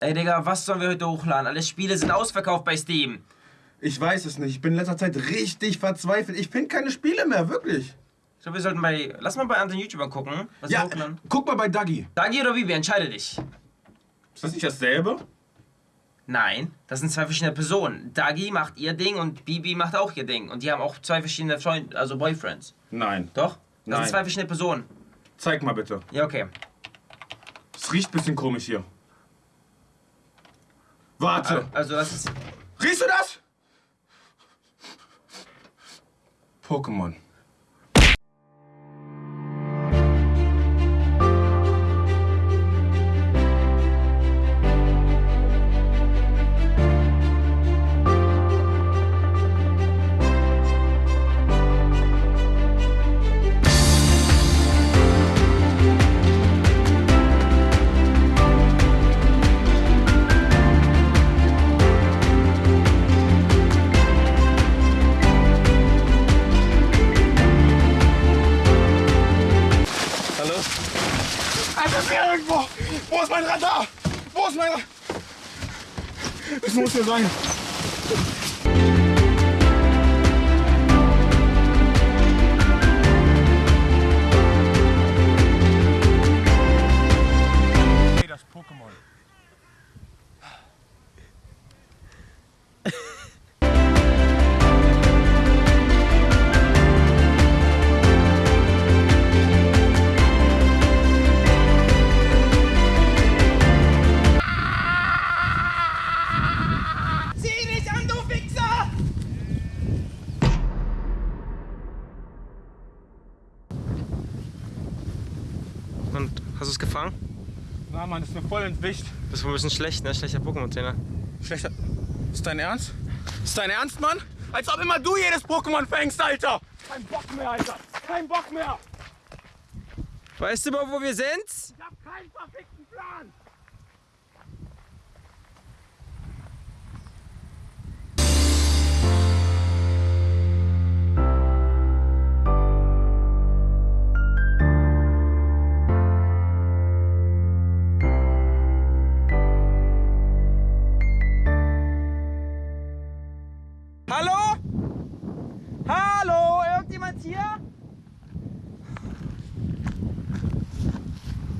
Ey, Digga, was sollen wir heute hochladen? Alle Spiele sind ausverkauft bei Steam. Ich weiß es nicht. Ich bin in letzter Zeit richtig verzweifelt. Ich finde keine Spiele mehr, wirklich. Ich glaube, wir sollten bei. Lass mal bei anderen YouTubern gucken, was Ja, hochladen. guck mal bei Dagi. Dagi oder Bibi, entscheide dich. Ist das nicht dasselbe? Nein, das sind zwei verschiedene Personen. Dagi macht ihr Ding und Bibi macht auch ihr Ding. Und die haben auch zwei verschiedene Freunde, also Boyfriends. Nein. Doch? Das Nein. sind zwei verschiedene Personen. Zeig mal bitte. Ja, okay. Es riecht ein bisschen komisch hier. Warte. Also, das ist. Riechst du das? Pokémon. Ist hier irgendwo! Wo ist mein Radar? Wo ist mein Radar? Es muss hier sein. Und hast du es gefangen? Na, Mann, ist mir voll entwischt. Bist wohl ein bisschen schlecht, ne? Schlechter Pokémon-Trainer. Schlechter. Ist dein Ernst? Ist dein Ernst, Mann? Als ob immer du jedes Pokémon fängst, Alter! Kein Bock mehr, Alter! Kein Bock mehr! Weißt du überhaupt, wo wir sind? Ich hab keinen verfickten Plan!